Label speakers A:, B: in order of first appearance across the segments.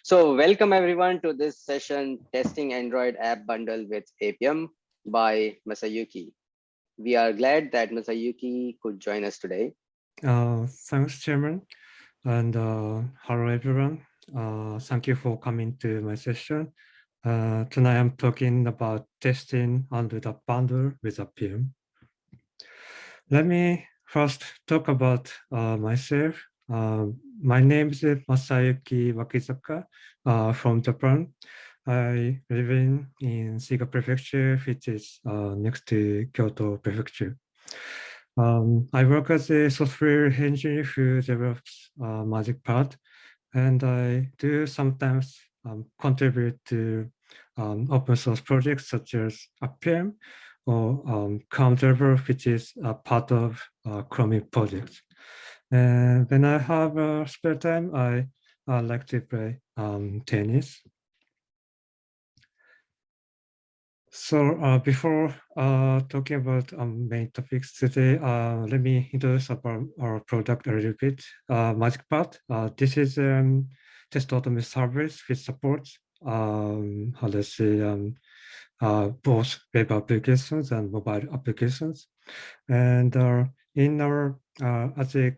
A: So welcome everyone to this session, Testing Android App Bundle with Appium by Masayuki. We are glad that Masayuki could join us today.
B: Uh, thanks, Chairman. And uh, hello, everyone. Uh, thank you for coming to my session. Uh, tonight, I'm talking about testing under the bundle with Appium. Let me first talk about uh, myself. Uh, my name is Masayuki Wakizaka uh, from Japan. I live in, in Shiga Prefecture, which is uh, next to Kyoto Prefecture. Um, I work as a software engineer who develops uh, MagicPod, and I do sometimes um, contribute to um, open source projects such as Appium or um, which is a part of uh, Chromium projects. And when I have uh, spare time, I, I like to play um, tennis. So uh, before uh, talking about um, main topics today, uh, let me introduce about our product a little bit. Uh, MagicPod, uh, this is a um, test automation service which supports um, how to say um, uh, both web applications and mobile applications. And uh, in our uh, as a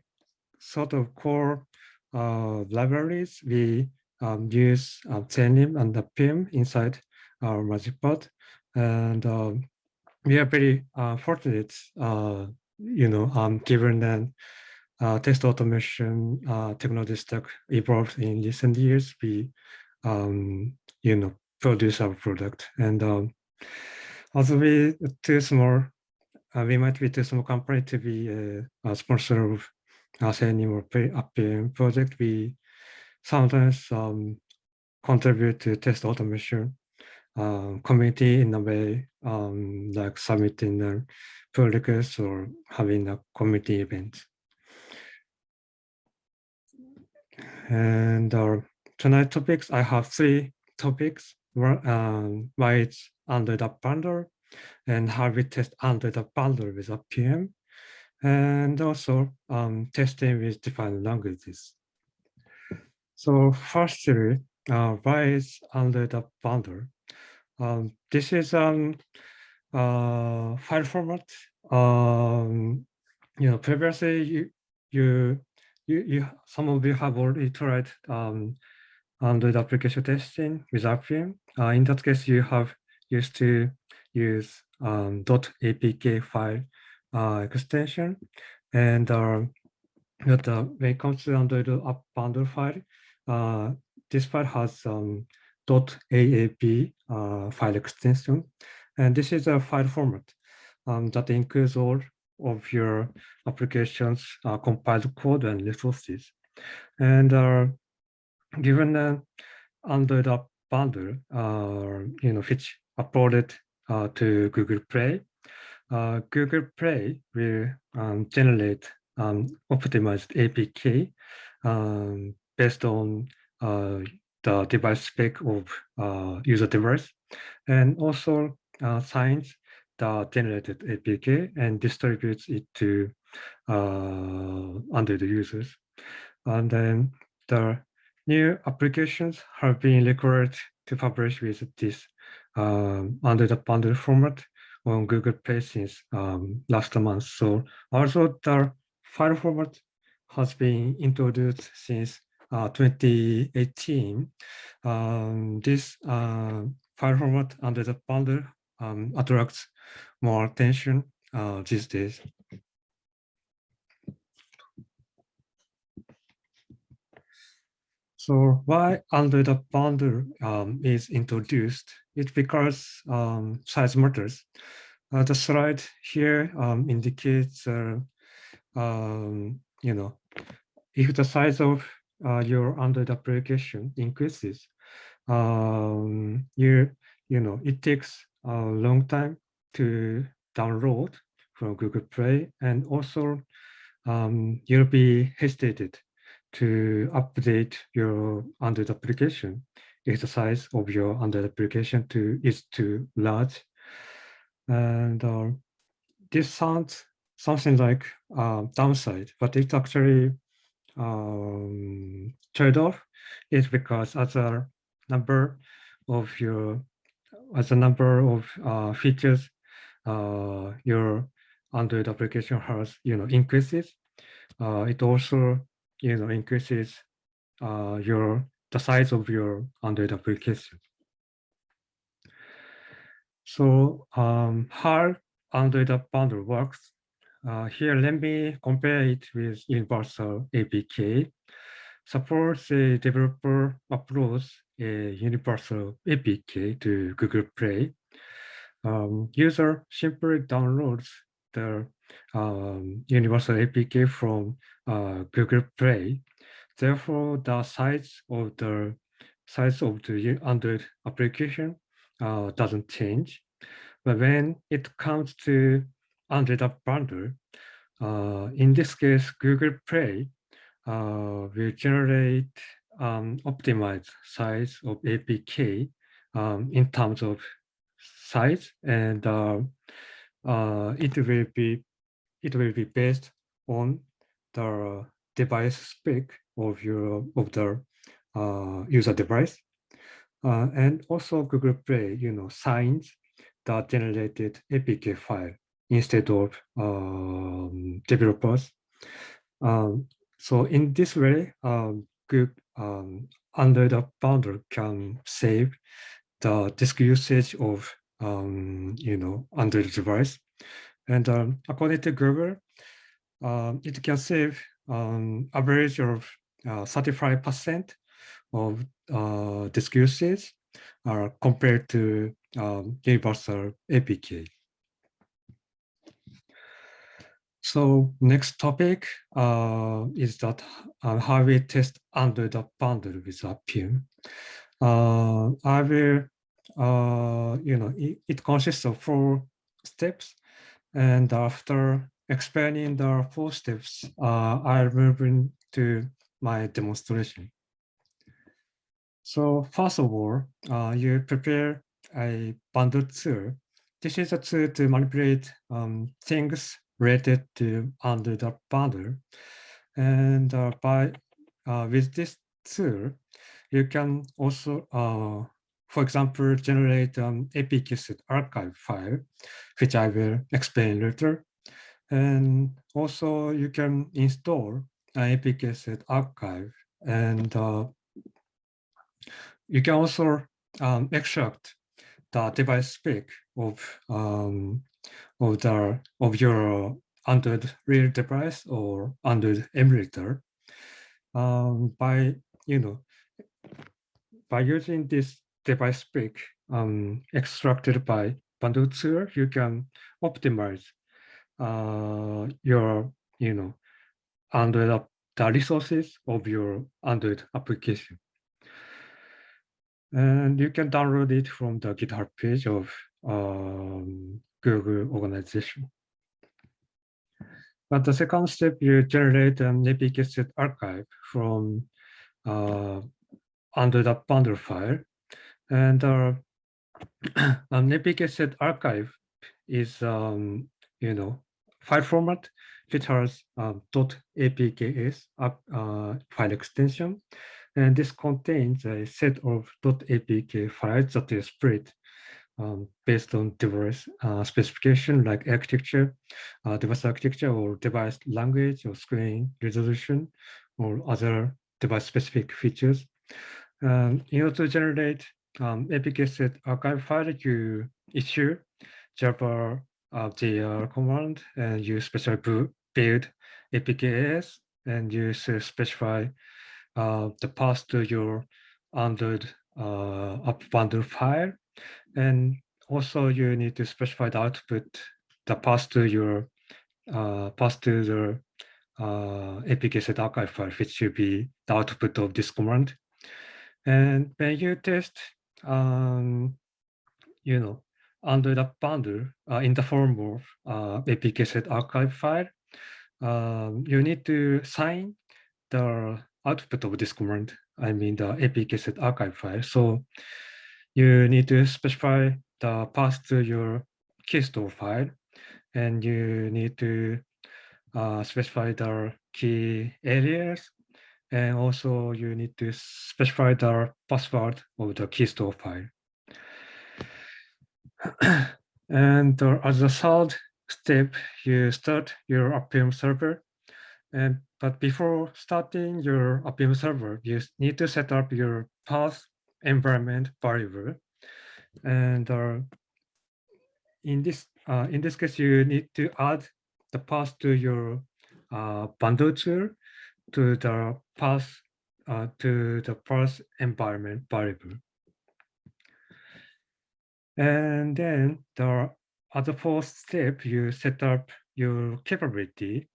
B: sort of core uh, libraries, we um, use uh, and the PIM inside our MagicPod and um, we are very uh, fortunate, uh, you know, um, given that uh, test automation uh, technology stack evolved in recent years, we, um, you know, produce our product. And um, also we too small, uh, we might be too small company to be a, a sponsor of us anymore Appium project. We sometimes um, contribute to test automation community in a way, um, like submitting a pull request or having a community event. And our uh, tonight topics, I have three topics. Um, why it's under the bundle and how we test under the bundle with Appium and also um, testing with different languages. So firstly, uh, why is under the bundle? Um, this is um uh, file format. Um, you know, previously you you you, you some of you have already tried um, Android application testing with Appium. Uh, in that case, you have used to use um, .apk file extension, and uh, but, uh, when it comes to Android app bundle file, uh, this file has um, .aab uh, file extension. And this is a file format um, that includes all of your applications uh, compiled code and resources. And uh, given that under the bundle, uh, you know, which uploaded uh, to Google Play, uh, Google Play will um, generate um, optimized APK um, based on uh, the device spec of uh, user device, and also uh, signs the generated APK and distributes it to uh, under the users. And then the new applications have been required to publish with this um, under the bundle format on Google Play since um, last month. So also the file format has been introduced since uh, 2018, um, this uh, file format under the bundle um, attracts more attention uh, these days. So why under the bundle um, is introduced? It's because um, size matters. Uh, the slide here um, indicates, uh, um, you know, if the size of uh, your Android application increases, um, you you know it takes a long time to download from Google Play, and also um, you'll be hesitated to update your Android application if the size of your Android application to is too large. And uh, this sounds something like uh, downside, but it's actually um, trade-off is because as a number of your as a number of uh, features uh, your Android application has you know increases. Uh, it also you know increases uh, your the size of your Android application. So um, how Android App Bundle works. Uh, here, let me compare it with Universal APK. Suppose a developer uploads a Universal APK to Google Play. Um, user simply downloads the um, Universal APK from uh, Google Play. Therefore, the size of the size of the Android application uh, doesn't change. But when it comes to Android App Bundle, uh, in this case, Google Play uh, will generate um, optimized size of APK um, in terms of size, and uh, uh, it will be it will be based on the device spec of your of the uh, user device. Uh, and also Google Play, you know, signs the generated APK file instead of um, developers. Um, so in this way, um, Google, um, under the bundle can save the disk usage of, um, you know, Android device. And um, according to Google, it can save average of 35% uh, of uh, usage uh, compared to um, universal APK. So next topic uh, is that uh, how we test under the bundle with Appium. Uh, I will, uh, you know, it, it, consists of four steps. And after explaining the four steps, uh, I'll move into my demonstration. So first of all, uh, you prepare a bundle tool. This is a tool to manipulate um, things related to under the bundle. And uh, by uh, with this tool, you can also, uh, for example, generate an APK archive file, which I will explain later. And also you can install an APK archive and uh, you can also um, extract the device spec of um, of the of your Android real device or Android emulator um, by you know by using this device spec um, extracted by Bundle you can optimize uh, your you know Android the resources of your Android application. And you can download it from the GitHub page of um, Google organization. But the second step, you generate an APK set archive from uh, under the bundle file. And uh, an APK set archive is, um, you know, file format which has um, .apks uh, file extension. And this contains a set of .apk files that is split um, based on device uh, specification like architecture, uh, device architecture or device language or screen resolution or other device specific features. Um, in order to generate um, APK set archive file, you issue Java uh, jar command and you specify build APKs and you specify uh, the path to your Android uh, app bundle file and also you need to specify the output, the path to your uh, path to the uh, APK set archive file, which should be the output of this command. And when you test, um, you know, under the bundle uh, in the form of uh, APK set archive file, um, you need to sign the output of this command, I mean the APK set archive file. So you need to specify the path to your key store file, and you need to uh, specify the key alias, And also you need to specify the password of the key store file. and uh, as a third step, you start your Appium server. And but before starting your Appium server, you need to set up your path environment variable. And uh, in this uh, in this case, you need to add the path to your uh, bundle tool to the path uh, to the path environment variable. And then the other fourth step, you set up your capability.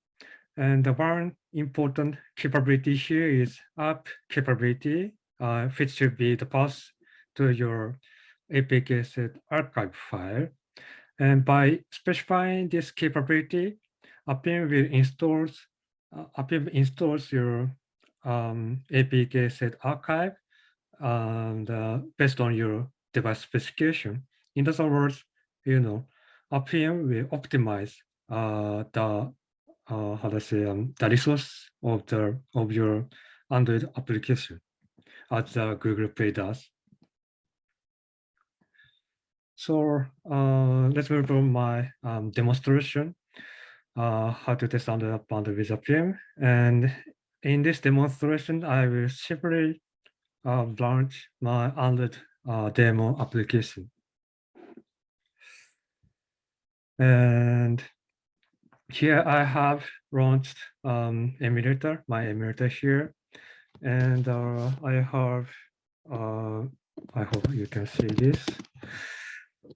B: And the one important capability here is app capability, uh, which should be the path to your APK set archive file. And by specifying this capability, Appium will install uh, Appium installs your um, APK set archive and uh, based on your device specification. In other words, you know, Appium will optimize uh, the uh, how to say um, the resource of the of your Android application as uh, Google Play does. So uh, let's move on my um, demonstration, uh, how to test Android bundle with Appium. And in this demonstration, I will simply uh, launch my Android uh, demo application. And here I have launched um, emulator, my emulator here. And uh, I have, uh, I hope you can see this.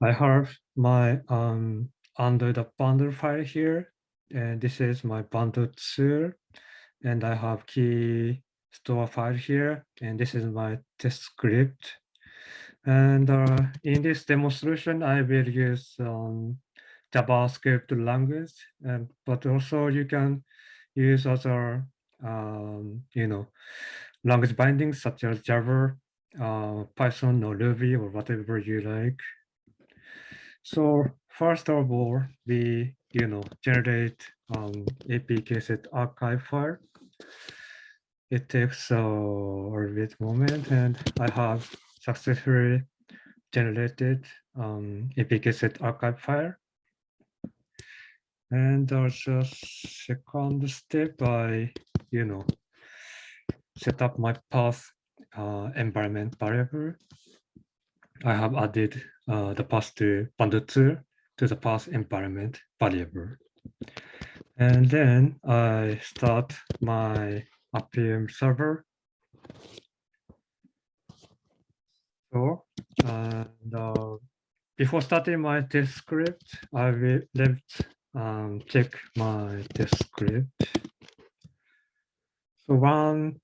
B: I have my um, under the bundle file here. And this is my bundle tool. And I have key store file here. And this is my test script. And uh, in this demonstration, I will use um, JavaScript language, and but also you can use other, um, you know, language bindings such as Java, uh, Python or Ruby or whatever you like. So first of all, we, you know, generate um, APK set archive file. It takes uh, a bit moment and I have successfully generated um, APK set archive file. And there's a second step I, you know, set up my path uh, environment variable. I have added uh, the path to bundle tool to the path environment variable. And then I start my Appium server. So, and uh, before starting my test script, I will left um, check my test script. So one,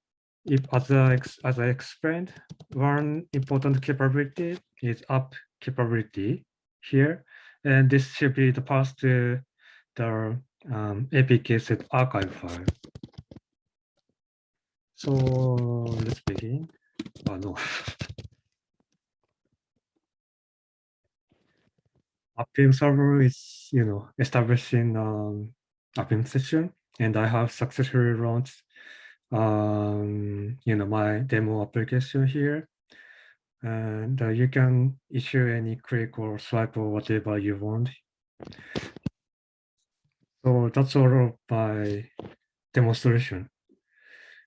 B: if as I, as I explained, one important capability is app capability here, and this should be the path to the um, APK set archive file. So let's begin. Oh no. Appium server is, you know, establishing um, Appium session, and I have successfully launched, um, you know, my demo application here. And uh, you can issue any click or swipe or whatever you want. So that's all of my demonstration.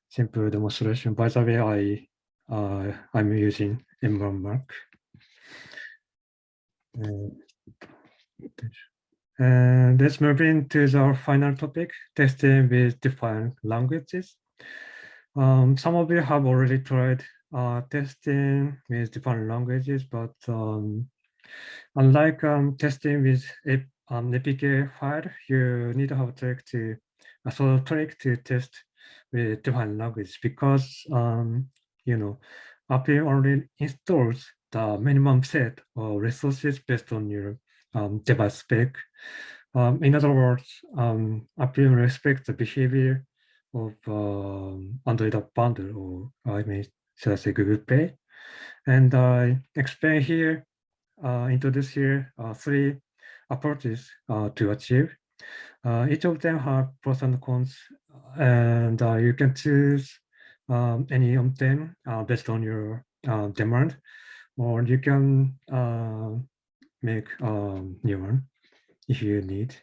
B: Simple demonstration. By the way, I uh, I'm using M1 Uh, and let's move into our final topic, testing with different languages. Um, some of you have already tried uh, testing with different languages, but um, unlike um, testing with a um, APK file, you need to have a trick to a sort of trick to test with different languages because um, you know Appium only installs the minimum set of resources based on your um, device spec. Um, in other words, um, Appium respects the behavior of um, Android app bundle, or I mean, should I say Google Play. And I explain here, uh, introduce here uh, three approaches uh, to achieve. Uh, each of them have pros and cons, and uh, you can choose um, any of them uh, based on your uh, demand, or you can uh, make a new one if you need.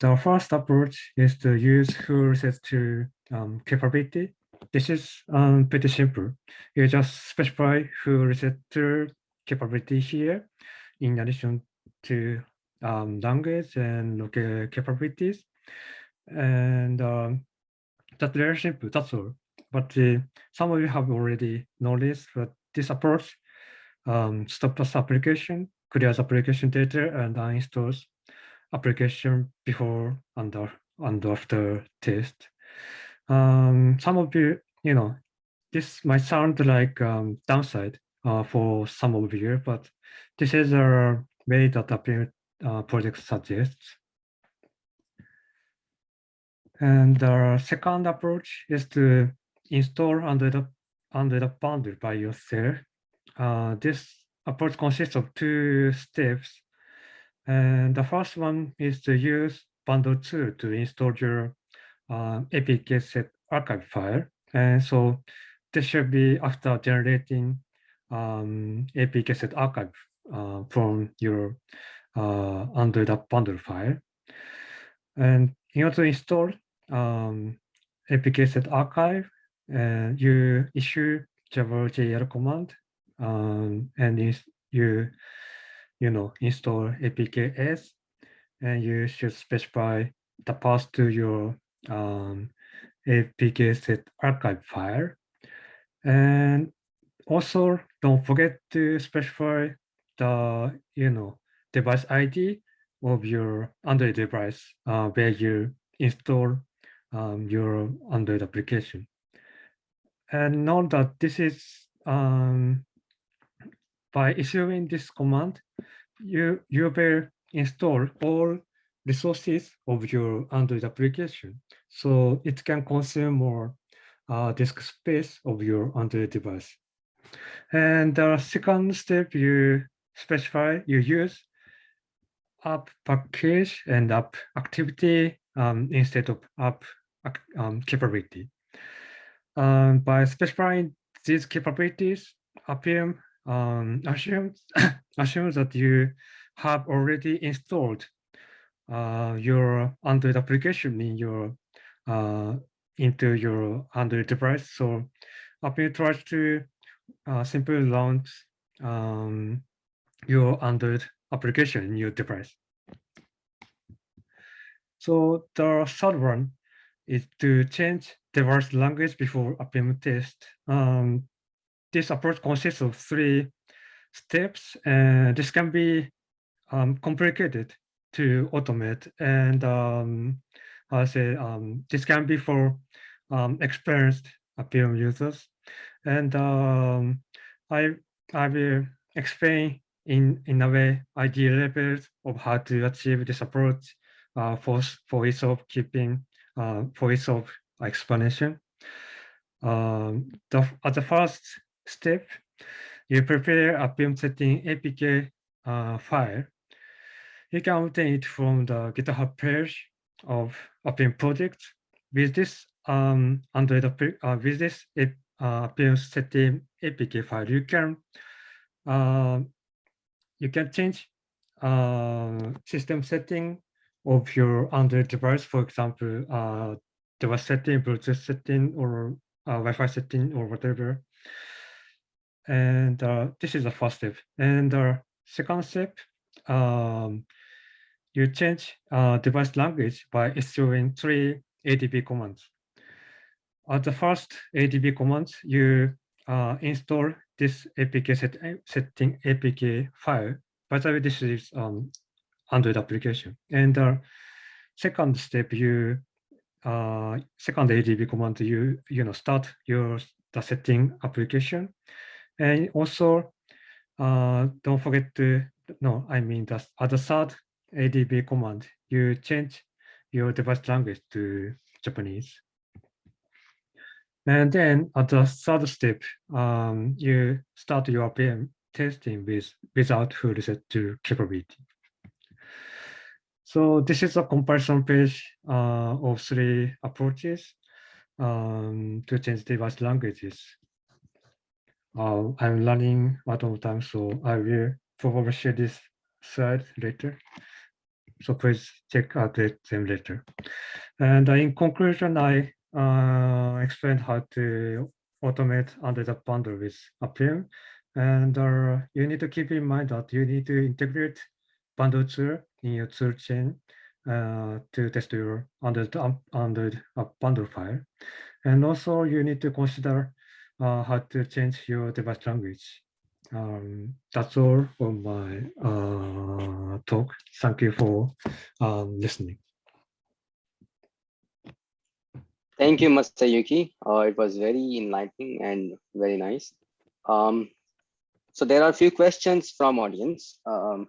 B: The first approach is to use full reset to um, capability. This is um, pretty simple. You just specify full reset to capability here in addition to um, language and locale capabilities. And um, that's very simple, that's all. But uh, some of you have already noticed that this approach um, stops application, clears application data, and uninstalls application before and, and after test. Um, some of you, you know, this might sound like um, downside uh, for some of you, but this is a way that Appium uh, project suggests. And the second approach is to install under the under the bundle by yourself. Uh, this approach consists of two steps. And the first one is to use bundle tool to install your uh, APK set archive file. And so this should be after generating um, APK set archive uh, from your uh, under the bundle file. And in order to install um, APK set archive, uh, you issue Java JL command um, and you you know install apks and you should specify the path to your um, apk set archive file. And also don't forget to specify the you know device id of your android device uh, where you install um, your android application and note that this is um, by issuing this command, you, you will install all resources of your Android application. So it can consume more uh, disk space of your Android device. And the second step you specify, you use app package and app activity um, instead of app um, capability. Um, by specifying these capabilities, Appium um, assumes, assumes that you have already installed uh, your Android application in your uh, into your Android device. So Appium tries to uh, simply launch um, your Android application in your device. So the third one is to change device language before a Appium test. Um, this approach consists of three steps, and this can be um, complicated to automate. And um, I say um, this can be for um, experienced Appium users. And um, I I will explain in in a way idea levels of how to achieve this approach uh, for for ease of keeping uh, for ease of explanation. Um, the, at the first step, you prepare a Appium setting APK uh, file. You can obtain it from the GitHub page of Appium project. With this um, Android uh, with this uh, setting APK file, you can uh, you can change uh, system setting of your Android device. For example, uh, device setting, Bluetooth setting, or uh, Wi-Fi setting, or whatever. And uh, this is the first step. And the second step, um, you change uh, device language by issuing three ADB commands. At the first ADB commands, you uh, install this APK set, setting APK file. By the way, this is um, Android application. And the second step, you uh, second ADB command, you you know start your the setting application and also, uh, don't forget to, no, I mean the other third ADB command, you change your device language to Japanese. And then at the third step, um, you start your Appium testing with without full reset to capability. So this is a comparison page uh, of three approaches um, to change device languages. Uh, I'm learning a lot of time, so I will probably share this slide later. So please check out them later. And in conclusion, I uh, explained how to automate under the bundle with Appium. And uh, you need to keep in mind that you need to integrate bundle tool in your tool chain uh, to test your under the um, under a bundle file. And also you need to consider uh, how to change your device language. Um, that's all for my uh, talk. Thank you for um, listening.
A: Thank you, Masayuki. Uh, it was very enlightening and very nice. Um, so there are a few questions from audience. Um,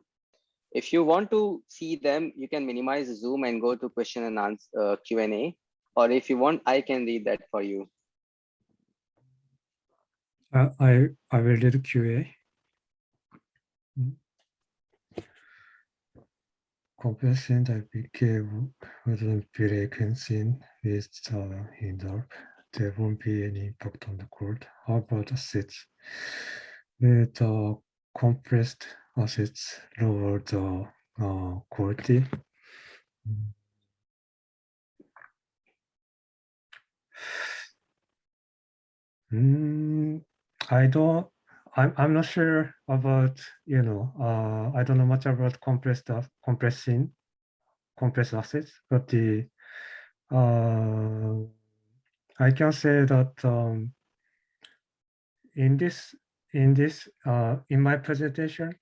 A: if you want to see them, you can minimize Zoom and go to question and answer uh, Q&A. Or if you want, I can read that for you.
B: Uh, I I will read QA. Compressing the APK wouldn't be reconciled with the hinder. There won't be any impact on the code. How about assets? With the compressed assets lower the uh, quality. Mm. I don't, I'm, I'm not sure about, you know, uh, I don't know much about compressed, compressing, compressed assets, but the, uh, I can say that, um, in this, in this, uh, in my presentation,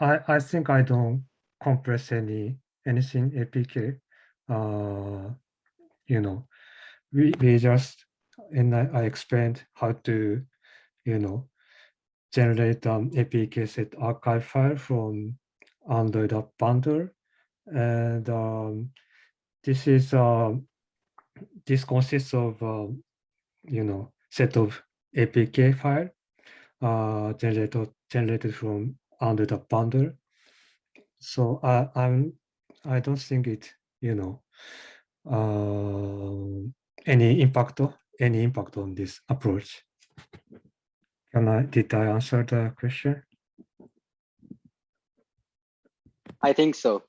B: I, I think I don't compress any, anything APK, uh, you know, we, we just, and I, I explained how to, you know, generate an APK set archive file from Android app bundle. And um, this is, um, this consists of, um, you know, set of APK file uh, generated, generated from Android the bundle. So I, I'm, I don't think it, you know, uh, any impact, any impact on this approach. Can I, did I answer the question?
A: I think so.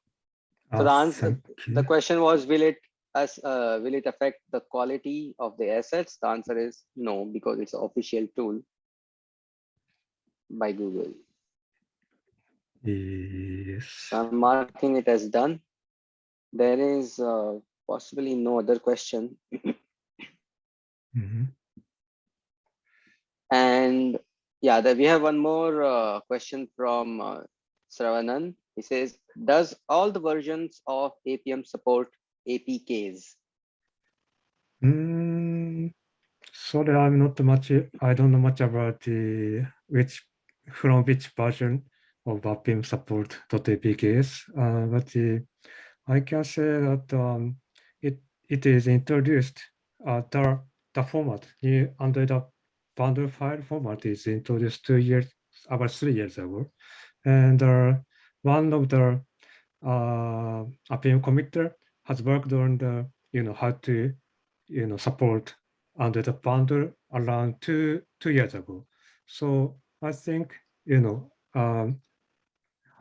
A: So the
B: Uh,
A: answer, the question was, will it as uh, will it affect the quality of the assets? The answer is no, because it's an official tool by Google.
B: Yes.
A: I'm marking it as done. There is uh, possibly no other question.
B: Mhm.
A: And yeah, then we have one more uh, question from uh, Sravanan. He says, does all the versions of Appium support APKs?
B: Mm, sorry, I'm not much, I don't know much about the which, from which version of Appium support .apks, uh, but the, I can say that um, it, it is introduced, uh, the, the format, the under the bundle file format is introduced two years, about three years ago. And uh, one of the uh, Appium committer has worked on the, you know, how to, you know, support under the bundle around two, two years ago. So I think, you know, um,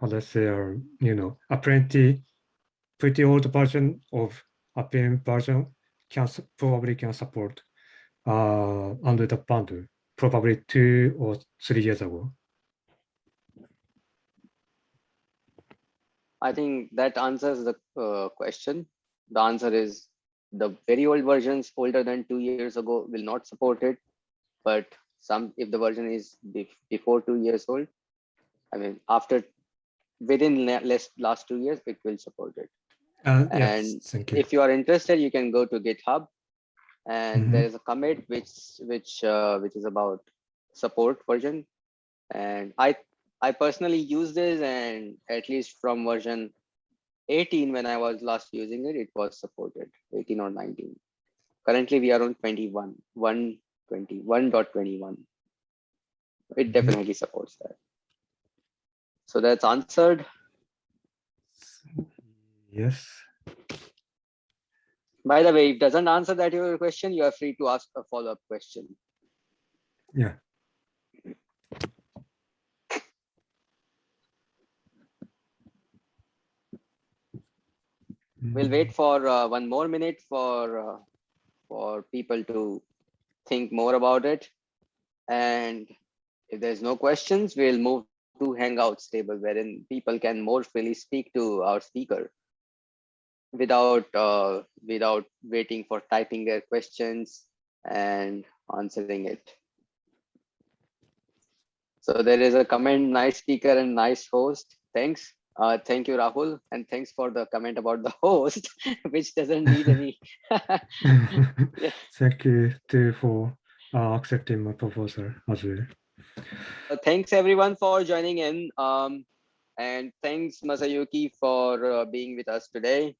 B: let's say, uh, you know, a pretty, pretty old version of Appium version can probably can support uh, under the bundle, probably two or three years ago.
A: I think that answers the uh, question. The answer is the very old versions older than two years ago will not support it. But some, if the version is before two years old, I mean, after within la- less last two years, it will support it.
B: Uh, yes,
A: And
B: you.
A: if you are interested, you can go to GitHub and
B: Mhm.
A: there is a commit which which uh, which is about support version. And I I personally use this and at least from version 18 when I was last using it, it was supported 18 or 19. Currently we are on 21, 120, 1.21. It
B: Mhm.
A: definitely supports that. So that's answered.
B: Yes.
A: By the way, if doesn't answer that your question, you are free to ask a follow-up question.
B: Yeah.
A: We'll wait for uh, one more minute for uh, for people to think more about it. And if there's no questions, we'll move to Hangouts table wherein people can more freely speak to our speaker without uh, without waiting for typing their questions and answering it. So there is a comment, nice speaker and nice host. Thanks. Uh, thank you, Rahul. And thanks for the comment about the host, which doesn't need any.
B: Thank you too for uh, accepting my proposal as well.
A: Uh, thanks everyone for joining in. Um, and thanks Masayuki for uh, being with us today.